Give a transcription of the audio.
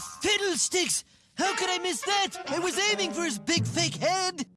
Fiddlesticks! How could I miss that? I was aiming for his big fake head!